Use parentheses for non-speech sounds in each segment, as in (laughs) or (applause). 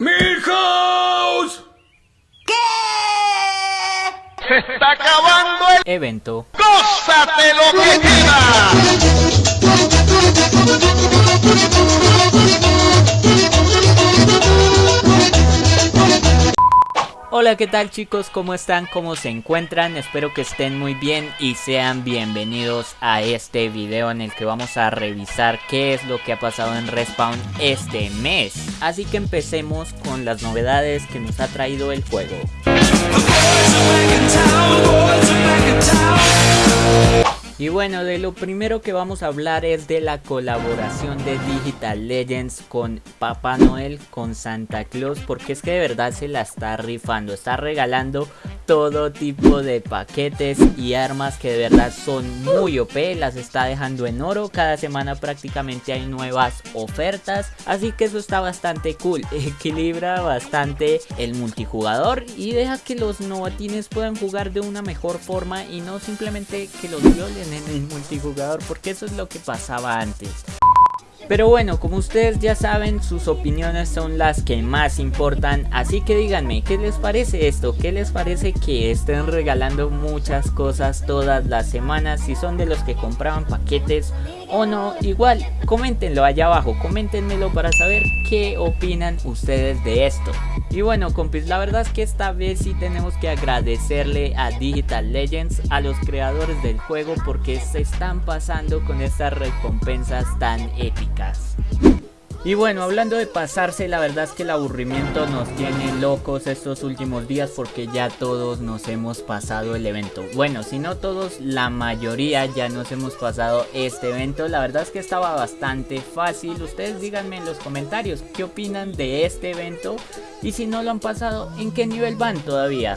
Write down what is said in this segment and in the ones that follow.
¡Milhouse! ¿Qué? ¡Se está acabando el evento. ¡Gózate lo que Hola, ¿qué tal chicos? ¿Cómo están? ¿Cómo se encuentran? Espero que estén muy bien y sean bienvenidos a este video en el que vamos a revisar qué es lo que ha pasado en Respawn este mes. Así que empecemos con las novedades que nos ha traído el juego. Bueno, de lo primero que vamos a hablar es de la colaboración de Digital Legends con Papá Noel, con Santa Claus, porque es que de verdad se la está rifando, está regalando todo tipo de paquetes y armas que de verdad son muy OP, las está dejando en oro, cada semana prácticamente hay nuevas ofertas, así que eso está bastante cool, (laughs) equilibra bastante el multijugador y deja que los novatines puedan jugar de una mejor forma y no simplemente que los violen en el multijugador porque eso es lo que pasaba antes. Pero bueno, como ustedes ya saben, sus opiniones son las que más importan, así que díganme, ¿qué les parece esto? ¿Qué les parece que estén regalando muchas cosas todas las semanas? Si son de los que compraban paquetes o no, igual, coméntenlo allá abajo, coméntenmelo para saber qué opinan ustedes de esto. Y bueno compis, la verdad es que esta vez sí tenemos que agradecerle a Digital Legends, a los creadores del juego porque se están pasando con estas recompensas tan épicas. Y bueno, hablando de pasarse, la verdad es que el aburrimiento nos tiene locos estos últimos días porque ya todos nos hemos pasado el evento. Bueno, si no todos, la mayoría ya nos hemos pasado este evento. La verdad es que estaba bastante fácil. Ustedes díganme en los comentarios qué opinan de este evento y si no lo han pasado, en qué nivel van todavía.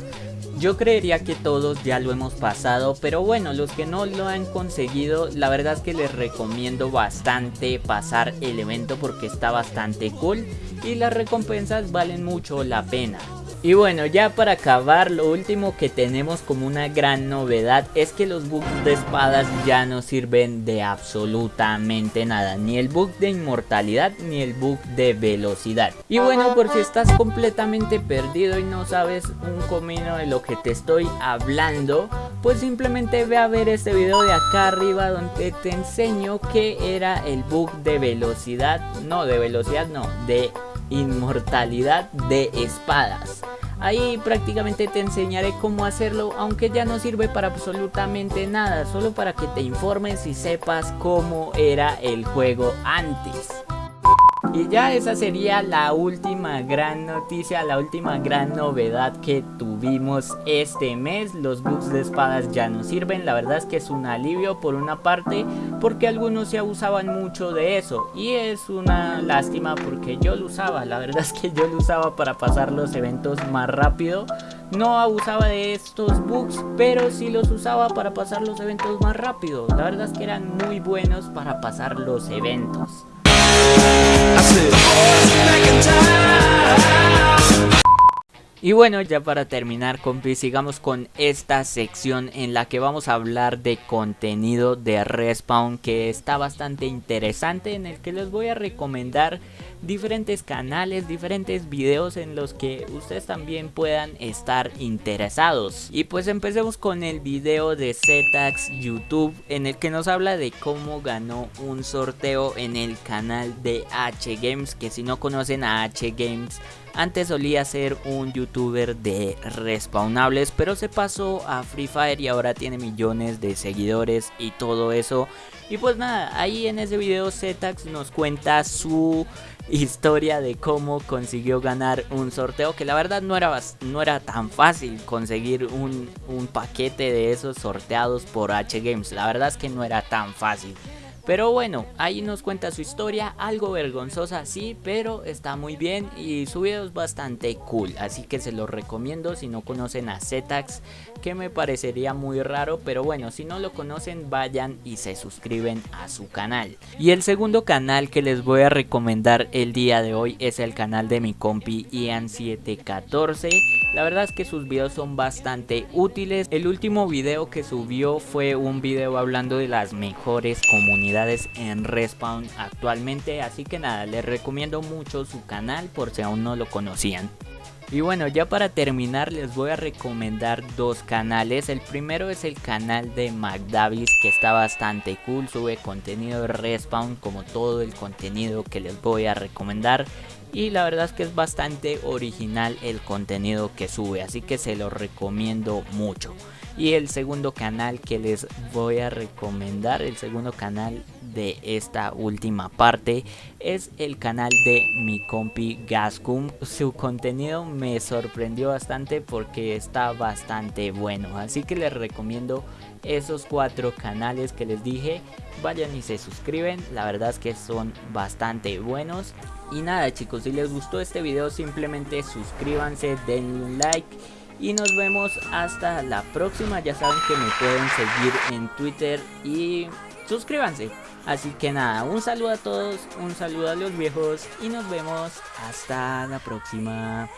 Yo creería que todos ya lo hemos pasado, pero bueno, los que no lo han conseguido, la verdad es que les recomiendo bastante pasar el evento porque está bastante cool y las recompensas valen mucho la pena. Y bueno, ya para acabar, lo último que tenemos como una gran novedad es que los bugs de espadas ya no sirven de absolutamente nada. Ni el bug de inmortalidad ni el bug de velocidad. Y bueno, por si estás completamente perdido y no sabes un comino de lo que te estoy hablando, pues simplemente ve a ver este video de acá arriba donde te enseño que era el bug de velocidad. No, de velocidad no, de inmortalidad de espadas. Ahí prácticamente te enseñaré cómo hacerlo, aunque ya no sirve para absolutamente nada, solo para que te informes y sepas cómo era el juego antes. Y ya esa sería la última gran noticia, la última gran novedad que tuvimos este mes. Los bugs de espadas ya no sirven, la verdad es que es un alivio por una parte porque algunos se abusaban mucho de eso. Y es una lástima porque yo lo usaba, la verdad es que yo lo usaba para pasar los eventos más rápido. No abusaba de estos bugs, pero sí los usaba para pasar los eventos más rápido. La verdad es que eran muy buenos para pasar los eventos. Y bueno, ya para terminar compis, sigamos con esta sección en la que vamos a hablar de contenido de Respawn que está bastante interesante en el que les voy a recomendar diferentes canales, diferentes videos en los que ustedes también puedan estar interesados. Y pues empecemos con el video de Zetax YouTube en el que nos habla de cómo ganó un sorteo en el canal de H Games, que si no conocen a H Games antes solía ser un youtuber de respawnables, pero se pasó a Free Fire y ahora tiene millones de seguidores y todo eso. Y pues nada, ahí en ese video Zetax nos cuenta su historia de cómo consiguió ganar un sorteo que la verdad no era, no era tan fácil conseguir un, un paquete de esos sorteados por H Games. La verdad es que no era tan fácil. Pero bueno, ahí nos cuenta su historia, algo vergonzosa sí, pero está muy bien y su video es bastante cool, así que se lo recomiendo si no conocen a Zetax, que me parecería muy raro, pero bueno, si no lo conocen vayan y se suscriben a su canal. Y el segundo canal que les voy a recomendar el día de hoy es el canal de mi compi Ian714 La verdad es que sus videos son bastante útiles. El último video que subió fue un video hablando de las mejores comunidades en Respawn actualmente. Así que nada, les recomiendo mucho su canal por si aún no lo conocían. Y bueno, ya para terminar les voy a recomendar dos canales. El primero es el canal de McDavis que está bastante cool, sube contenido de Respawn como todo el contenido que les voy a recomendar. Y la verdad es que es bastante original el contenido que sube, así que se lo recomiendo mucho. Y el segundo canal que les voy a recomendar, el segundo canal de esta última parte es el canal de mi compi Gascum. Su contenido me sorprendió bastante porque está bastante bueno, así que les recomiendo esos cuatro canales que les dije. Vayan y se suscriben, la verdad es que son bastante buenos. Y nada chicos, si les gustó este video simplemente suscríbanse, denle like y nos vemos hasta la próxima. Ya saben que me pueden seguir en Twitter y suscríbanse. Así que nada, un saludo a todos, un saludo a los viejos y nos vemos hasta la próxima.